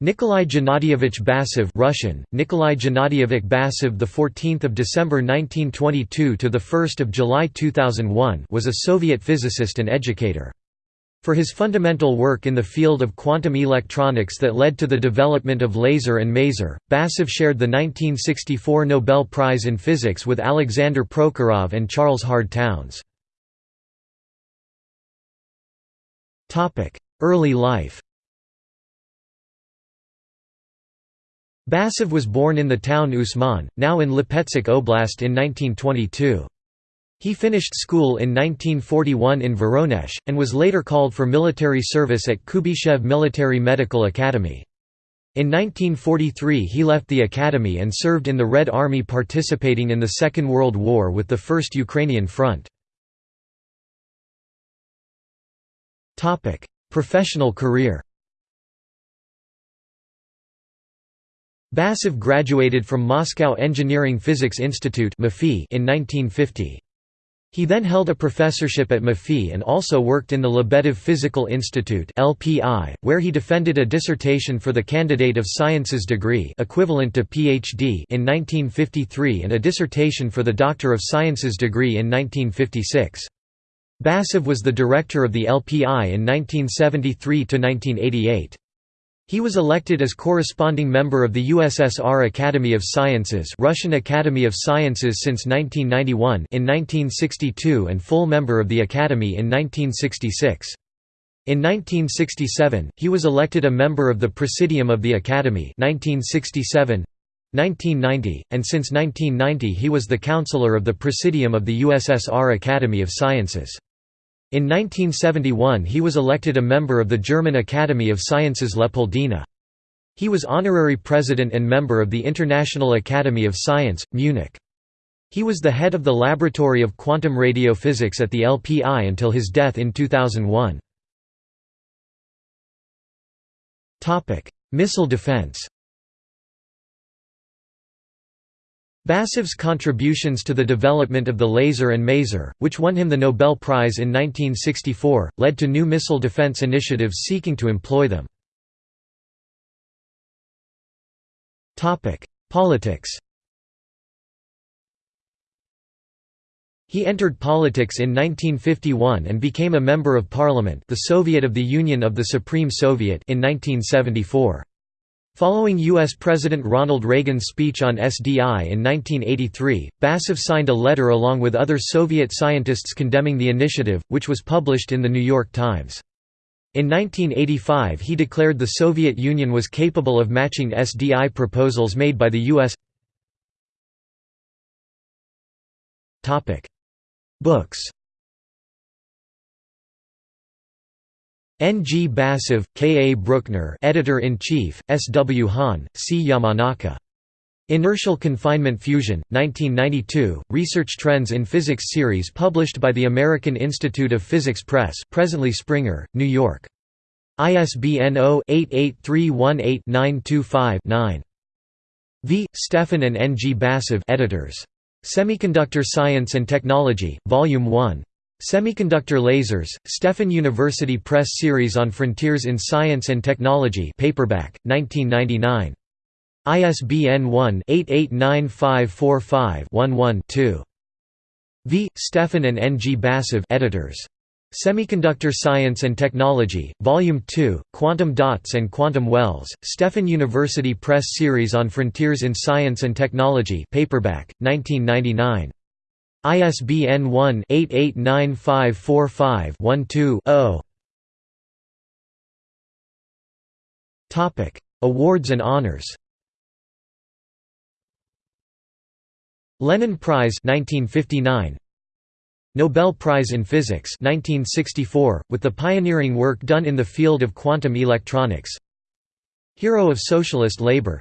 Nikolai Gennadievich Basov Russian Nikolai Gennadievich Basov the 14th of December 1922 to the 1st of July 2001 was a Soviet physicist and educator for his fundamental work in the field of quantum electronics that led to the development of laser and maser, Basov shared the 1964 Nobel Prize in Physics with Alexander Prokhorov and Charles Hard Townes. Early life Basov was born in the town Usman, now in Lipetsk Oblast in 1922. He finished school in 1941 in Voronezh, and was later called for military service at Kuybyshev Military Medical Academy. In 1943 he left the academy and served in the Red Army participating in the Second World War with the First Ukrainian Front. Professional career Basov graduated from Moscow Engineering Physics Institute in 1950. He then held a professorship at MEPhI and also worked in the Lebedev Physical Institute where he defended a dissertation for the Candidate of Sciences degree equivalent to PhD in 1953 and a dissertation for the Doctor of Sciences degree in 1956. Basov was the director of the LPI in 1973–1988. He was elected as corresponding member of the USSR Academy of Sciences Russian Academy of Sciences since 1991 in 1962 and full member of the Academy in 1966. In 1967, he was elected a member of the Presidium of the Academy 1967, 1990, and since 1990 he was the counselor of the Presidium of the USSR Academy of Sciences. In 1971 he was elected a member of the German Academy of Sciences Leopoldina. He was honorary president and member of the International Academy of Science, Munich. He was the head of the Laboratory of Quantum Radiophysics at the LPI until his death in 2001. Missile defense Basov's contributions to the development of the laser and maser, which won him the Nobel Prize in 1964, led to new missile defense initiatives seeking to employ them. Politics He entered politics in 1951 and became a member of parliament the Soviet of the Union of the Supreme Soviet in 1974. Following U.S. President Ronald Reagan's speech on SDI in 1983, Basov signed a letter along with other Soviet scientists condemning the initiative, which was published in The New York Times. In 1985 he declared the Soviet Union was capable of matching SDI proposals made by the U.S. Books N. G. Basov, K. A. Brueckner Editor-in-Chief, S. W. Haan, C. Yamanaka. Inertial Confinement Fusion, 1992, Research Trends in Physics series published by the American Institute of Physics Press presently Springer, New York. ISBN 0-88318-925-9. V. Stefan and N. G. Basov editors. Semiconductor Science and Technology, Volume 1, Semiconductor Lasers, Stefan University Press Series on Frontiers in Science and Technology paperback, 1999. ISBN 1-889545-11-2. V. Stefan and N. G. Basov editors. Semiconductor Science and Technology, Volume 2, Quantum Dots and Quantum Wells, Stefan University Press Series on Frontiers in Science and Technology paperback, 1999. ISBN 1-889545-12-0 Awards and honors. Lenin Prize 1959 Nobel Prize in Physics 1964 with the pioneering work done in the field of quantum electronics. Hero of Socialist Labor.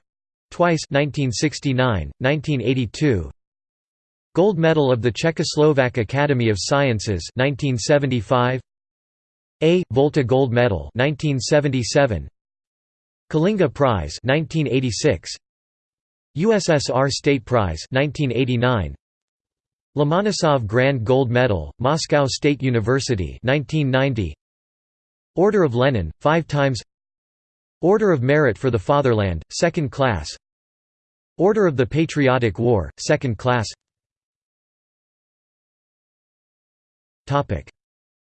Twice 1969 1982 Gold Medal of the Czechoslovak Academy of Sciences 1975 A. Volta Gold Medal 1977 Kalinga Prize 1986 USSR State Prize 1989 Lomonosov Grand Gold Medal, Moscow State University 1990 Order of Lenin, five times. Order of Merit for the Fatherland, 2nd class. Order of the Patriotic War, 2nd class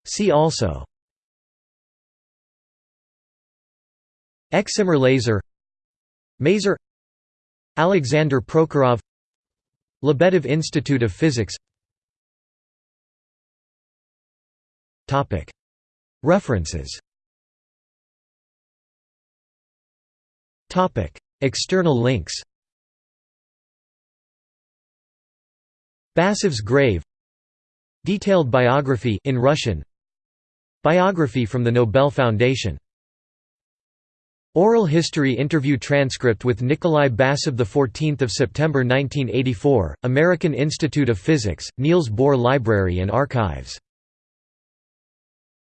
See also. Excimer laser. Maser. Alexander Prokhorov. Lebedev Institute of Physics. References. External links. Basov's grave Detailed biography in Russian. Biography from the Nobel Foundation. Oral history interview transcript with Nikolai Basov 14 September 1984, American Institute of Physics, Niels Bohr Library and Archives